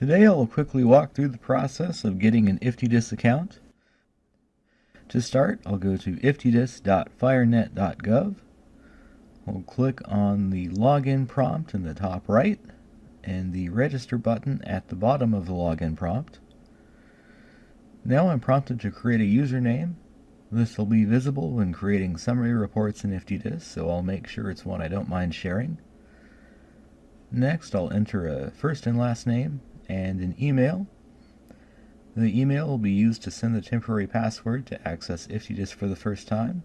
Today I'll quickly walk through the process of getting an IFTDIS account. To start, I'll go to iftdis.firenet.gov. We'll click on the login prompt in the top right and the register button at the bottom of the login prompt. Now I'm prompted to create a username. This will be visible when creating summary reports in IFTDIS, so I'll make sure it's one I don't mind sharing. Next, I'll enter a first and last name and an email. The email will be used to send the temporary password to access IFTDIS for the first time.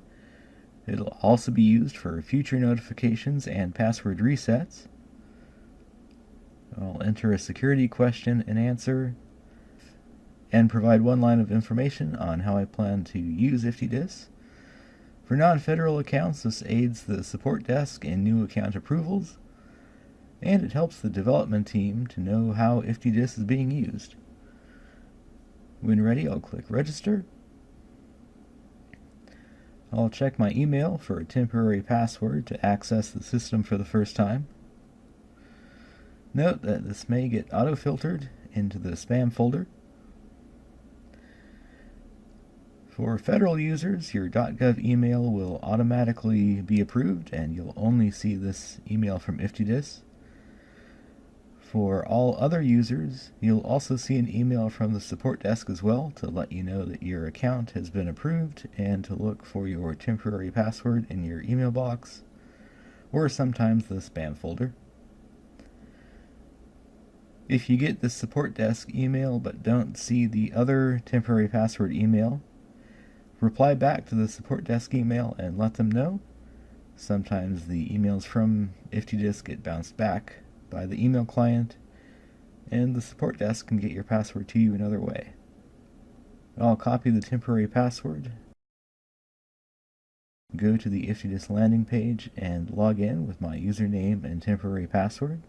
It'll also be used for future notifications and password resets. I'll enter a security question and answer and provide one line of information on how I plan to use IFTDIS. For non-federal accounts, this aids the support desk in new account approvals and it helps the development team to know how IFTDIS is being used. When ready, I'll click Register. I'll check my email for a temporary password to access the system for the first time. Note that this may get auto-filtered into the spam folder. For federal users, your .gov email will automatically be approved and you'll only see this email from IFTDIS. For all other users, you'll also see an email from the support desk as well to let you know that your account has been approved and to look for your temporary password in your email box or sometimes the spam folder. If you get the support desk email but don't see the other temporary password email, reply back to the support desk email and let them know. Sometimes the emails from IFTDIS get bounced back by the email client, and the support desk can get your password to you another way. I'll copy the temporary password, go to the IFTDIS landing page, and log in with my username and temporary password.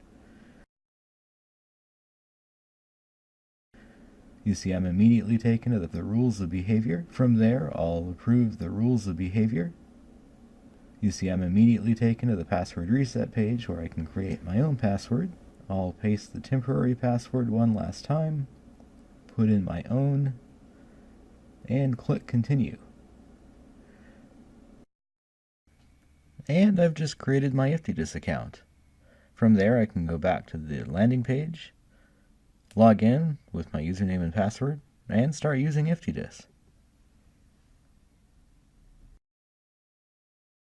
You see I'm immediately taken to the rules of behavior. From there, I'll approve the rules of behavior you see I'm immediately taken to the password reset page where I can create my own password. I'll paste the temporary password one last time, put in my own, and click continue. And I've just created my IFTDIS account. From there I can go back to the landing page, log in with my username and password, and start using IFTDIS.